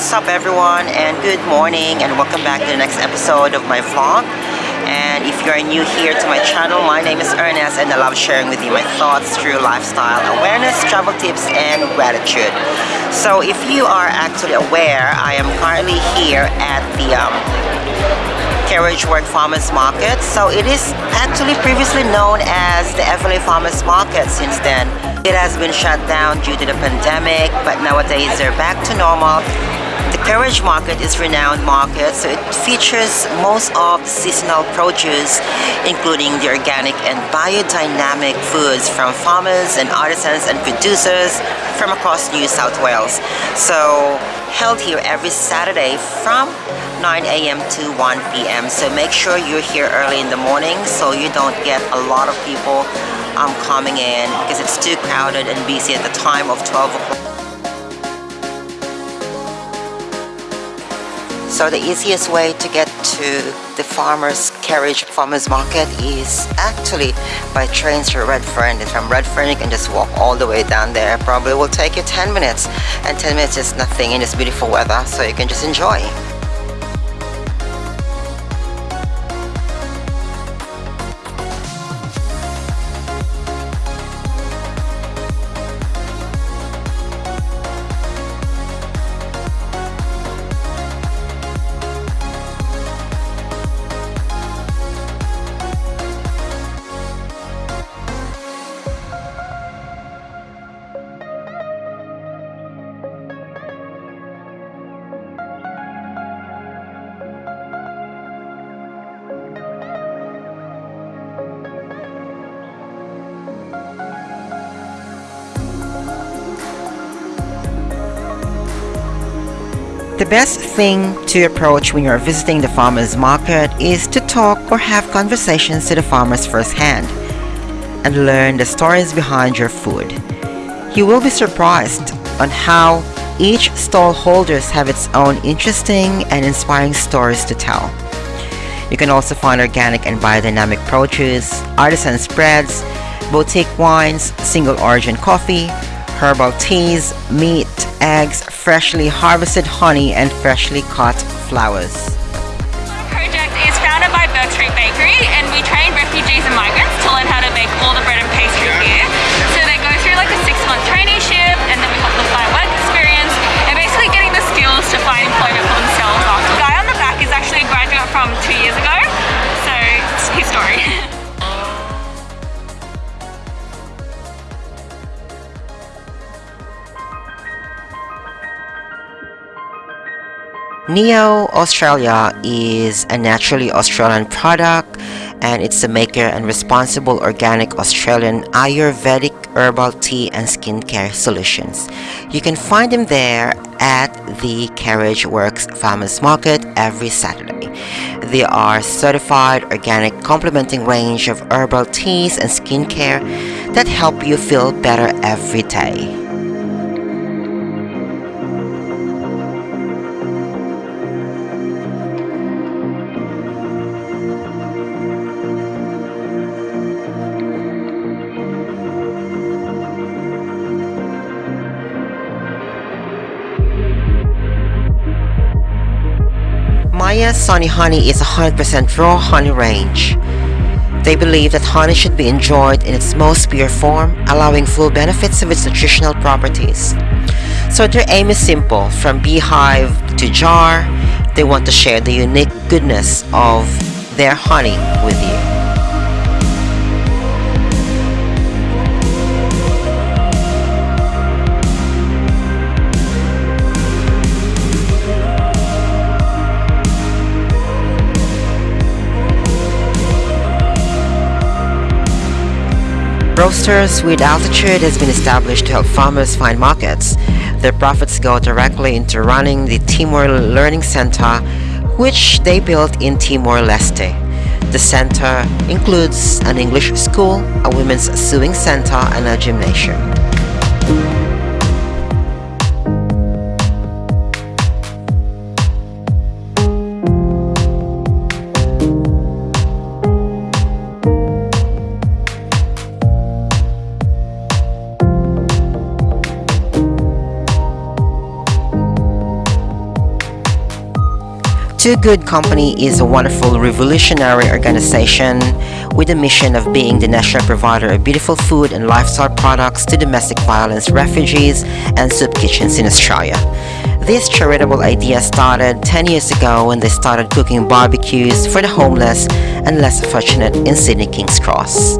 What's up everyone and good morning and welcome back to the next episode of my vlog and if you are new here to my channel my name is Ernest and I love sharing with you my thoughts through lifestyle awareness, travel tips and gratitude. So if you are actually aware I am currently here at the um, Carriageworks Farmers Market so it is actually previously known as the Eveleigh Farmers Market since then. It has been shut down due to the pandemic but nowadays they're back to normal Carriage Market is renowned market, so it features most of the seasonal produce, including the organic and biodynamic foods from farmers and artisans and producers from across New South Wales. So held here every Saturday from 9 a.m. to 1 p.m. So make sure you're here early in the morning so you don't get a lot of people um, coming in because it's too crowded and busy at the time of 12 o'clock. So the easiest way to get to the farmer's carriage farmer's market is actually by train to Redfern and from Redfern you can just walk all the way down there. Probably will take you 10 minutes. And 10 minutes is nothing in this beautiful weather so you can just enjoy The best thing to approach when you're visiting the farmer's market is to talk or have conversations to the farmers firsthand and learn the stories behind your food. You will be surprised on how each stall holders have its own interesting and inspiring stories to tell. You can also find organic and biodynamic produce, artisan spreads, boutique wines, single origin coffee, herbal teas, meat, eggs, freshly harvested honey, and freshly cut flowers. project is founded by Bourke Bakery and we train refugees and migrants to learn how to bake all the bread and pastry here. Neo Australia is a naturally Australian product and it's the maker and responsible organic Australian Ayurvedic herbal tea and skincare solutions. You can find them there at the Carriageworks Farmers Market every Saturday. They are certified organic complementing range of herbal teas and skincare that help you feel better every day. Maya Sunny Honey is a 100% raw honey range. They believe that honey should be enjoyed in its most pure form, allowing full benefits of its nutritional properties. So their aim is simple, from beehive to jar, they want to share the unique goodness of their honey with you. Roasters with Altitude has been established to help farmers find markets. Their profits go directly into running the Timor Learning Center, which they built in Timor-Leste. The center includes an English school, a women's sewing center, and a gymnasium. Two Good Company is a wonderful revolutionary organization with a mission of being the national provider of beautiful food and lifestyle products to domestic violence refugees and soup kitchens in Australia. This charitable idea started 10 years ago when they started cooking barbecues for the homeless and less fortunate in Sydney King's Cross.